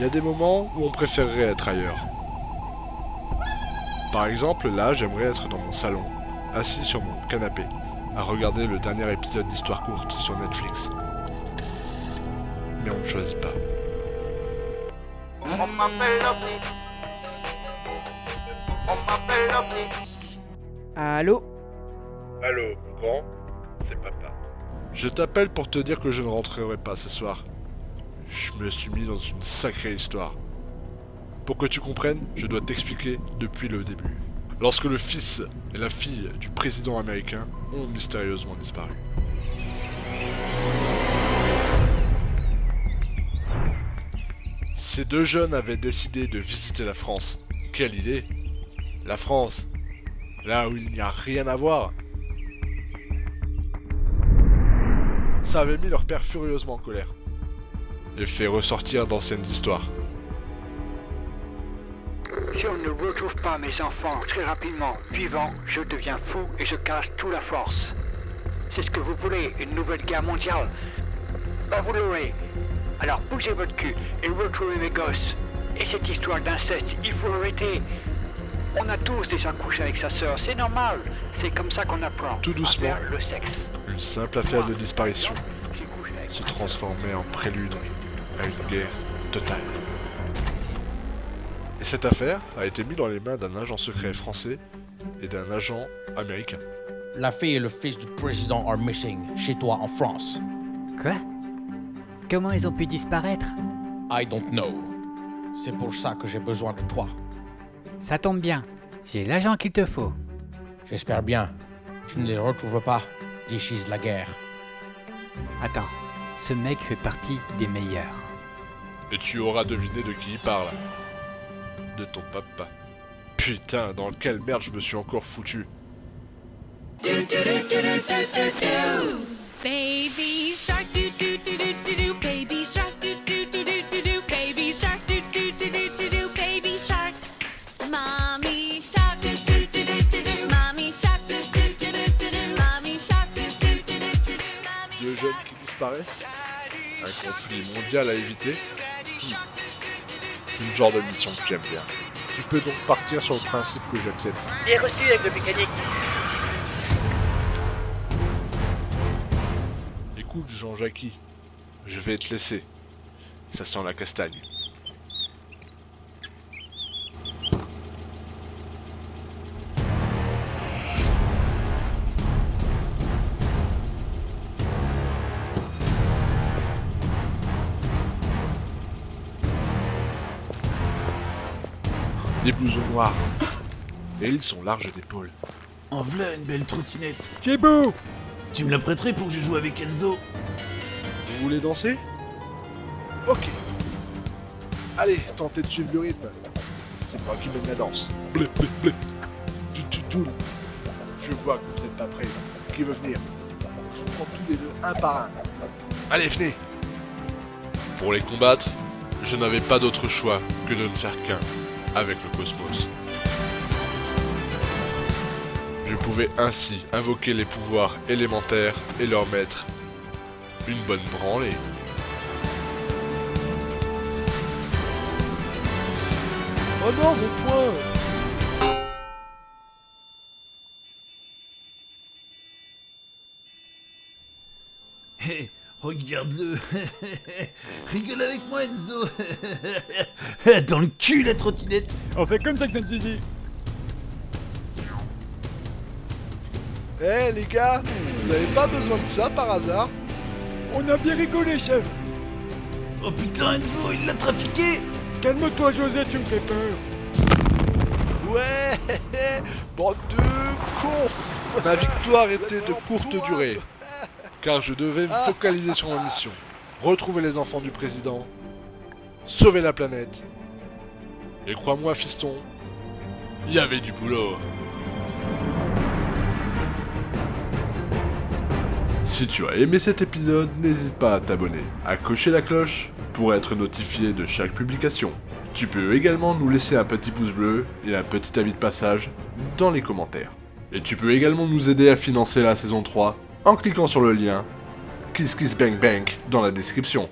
y a des moments où on préférerait être ailleurs. Par exemple, là, j'aimerais être dans mon salon, assis sur mon canapé, à regarder le dernier épisode d'Histoire courte sur Netflix. Mais on ne choisit pas. On m'appelle l'OVNI. On m'appelle l'OVNI. Allô? Allô, grand C'est papa. Je t'appelle pour te dire que je ne rentrerai pas ce soir. Je me suis mis dans une sacrée histoire. Pour que tu comprennes, je dois t'expliquer depuis le début. Lorsque le fils et la fille du président américain ont mystérieusement disparu. Ces deux jeunes avaient décidé de visiter la France. Quelle idée La France Là où il n'y a rien à voir Ça avait mis leur père furieusement en colère. Et fait ressortir d'anciennes histoires. Si on ne retrouve pas mes enfants très rapidement vivants, je deviens fou et je casse toute la force. C'est ce que vous voulez, une nouvelle guerre mondiale? Ben vous l'aurez. Alors bougez votre cul et retrouvez mes gosses. Et cette histoire d'inceste, il faut arrêter. On a tous déjà couché avec sa sœur, c'est normal. C'est comme ça qu'on apprend. Tout doucement. À faire le sexe. Une simple affaire de disparition se transformait en prélude à une guerre totale. Et cette affaire a été mise dans les mains d'un agent secret français et d'un agent américain. La fille et le fils du président are missing chez toi en France. Quoi? Comment ils ont pu disparaître? I don't know. C'est pour ça que j'ai besoin de toi. Ça tombe bien. J'ai l'agent qu'il te faut. J'espère bien. Tu ne les retrouves pas d'ici la guerre. Attends, ce mec fait partie des meilleurs. Et tu auras deviné de qui il parle. De ton papa. Putain, dans quelle merde je me suis encore foutu. Baby shark disparaissent Un conflit mondial à éviter Hmm. C'est le genre de mission que j'aime bien. Tu peux donc partir sur le principe que j'accepte. Bien reçu avec le mécanique. Écoute, Jean-Jacques, je vais te laisser. Ça sent la castagne. Des blousons noirs. Et ils sont larges d'épaules. En v'là une belle trottinette. Thibaut Tu me la prêterais pour que je joue avec Enzo? Vous voulez danser? Ok. Allez, tentez de suivre le rythme. C'est moi qui mène la danse. Blé, blé, blé. Tu, tu, tu. Je vois que vous n'êtes pas prêts. Qui veut venir? Je vous prends tous les deux un par un. Allez, venez Pour les combattre, je n'avais pas d'autre choix que de ne faire qu'un avec le cosmos. Je pouvais ainsi invoquer les pouvoirs élémentaires et leur mettre une bonne branlée. Oh non, mon point Hé, regarde-le Rigole avec moi, Enzo Dans le cul, la trottinette On fait comme ça que notre zizi. Eh les gars, vous n'avez pas besoin de ça par hasard On a bien rigolé, chef. Oh putain, Enzo, il l'a trafiqué Calme-toi, José, tu me fais peur. Ouais Bande de cons Ma victoire était de courte durée, car je devais me focaliser sur ma mission. Retrouver les enfants du président, sauver la planète. Et crois-moi, fiston, il y avait du boulot. Si tu as aimé cet épisode, n'hésite pas à t'abonner, à cocher la cloche pour être notifié de chaque publication. Tu peux également nous laisser un petit pouce bleu et un petit avis de passage dans les commentaires. Et tu peux également nous aider à financer la saison 3 en cliquant sur le lien Kiss Kiss Bang Bang dans la description.